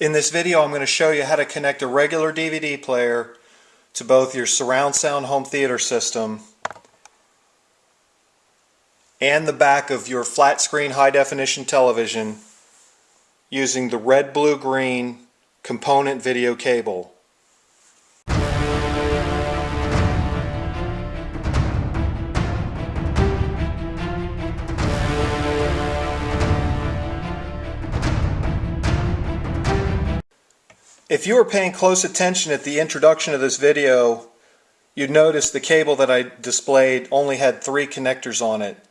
In this video I'm going to show you how to connect a regular DVD player to both your surround sound home theater system and the back of your flat screen high definition television using the red blue green component video cable. If you were paying close attention at the introduction of this video, you'd notice the cable that I displayed only had three connectors on it.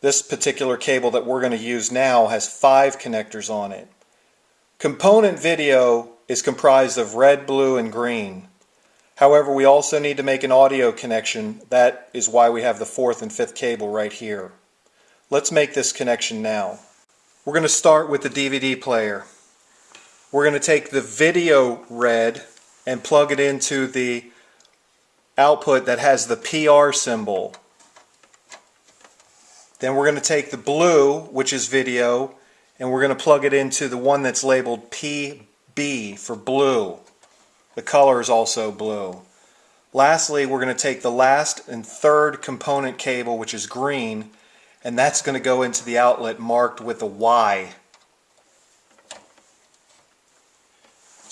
This particular cable that we're going to use now has five connectors on it. Component video is comprised of red, blue, and green. However, we also need to make an audio connection. That is why we have the fourth and fifth cable right here. Let's make this connection now. We're going to start with the DVD player. We're going to take the video red and plug it into the output that has the PR symbol. Then we're going to take the blue, which is video, and we're going to plug it into the one that's labeled PB for blue. The color is also blue. Lastly, we're going to take the last and third component cable, which is green, and that's going to go into the outlet marked with a Y.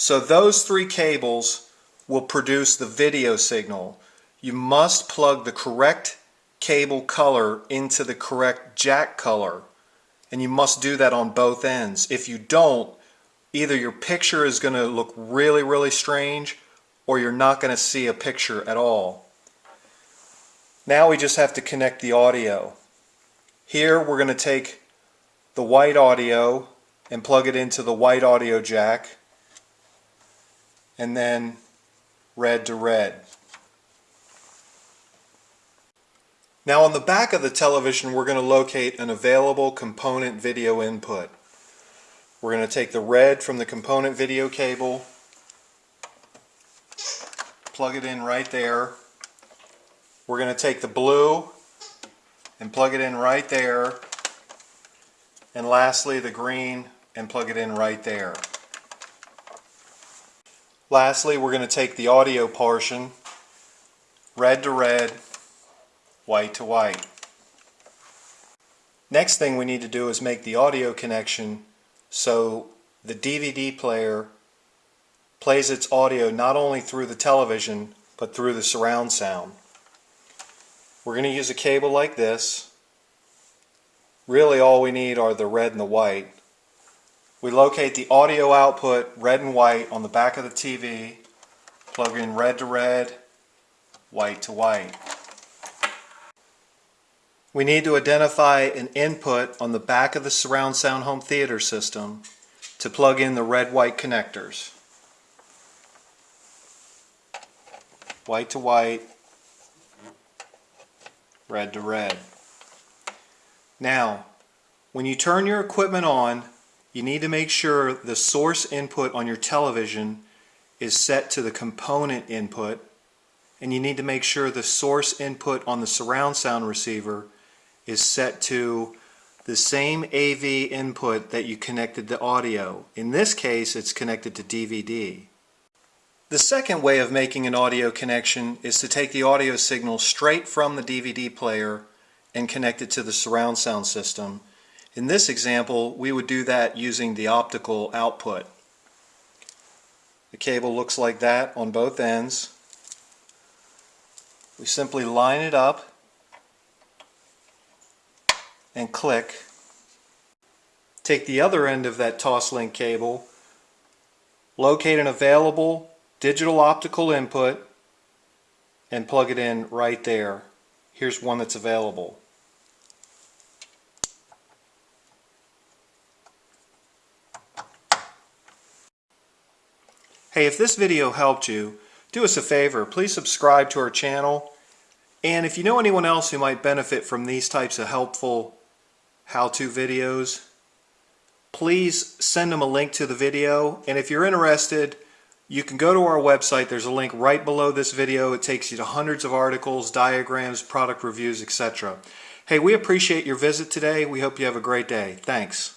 So those three cables will produce the video signal. You must plug the correct cable color into the correct jack color and you must do that on both ends. If you don't, either your picture is going to look really really strange or you're not going to see a picture at all. Now we just have to connect the audio. Here we're going to take the white audio and plug it into the white audio jack and then red to red. Now on the back of the television we're going to locate an available component video input. We're going to take the red from the component video cable, plug it in right there. We're going to take the blue and plug it in right there. And lastly the green and plug it in right there. Lastly, we're going to take the audio portion, red to red, white to white. Next thing we need to do is make the audio connection so the DVD player plays its audio not only through the television but through the surround sound. We're going to use a cable like this. Really all we need are the red and the white. We locate the audio output, red and white, on the back of the TV, plug in red to red, white to white. We need to identify an input on the back of the surround sound home theater system to plug in the red-white connectors. White to white, red to red. Now, when you turn your equipment on, you need to make sure the source input on your television is set to the component input and you need to make sure the source input on the surround sound receiver is set to the same AV input that you connected to audio. In this case it's connected to DVD. The second way of making an audio connection is to take the audio signal straight from the DVD player and connect it to the surround sound system in this example, we would do that using the optical output. The cable looks like that on both ends. We simply line it up and click. Take the other end of that Toslink cable, locate an available digital optical input, and plug it in right there. Here's one that's available. Hey, if this video helped you, do us a favor, please subscribe to our channel. And if you know anyone else who might benefit from these types of helpful how-to videos, please send them a link to the video. And if you're interested, you can go to our website. There's a link right below this video. It takes you to hundreds of articles, diagrams, product reviews, etc. Hey, we appreciate your visit today. We hope you have a great day. Thanks.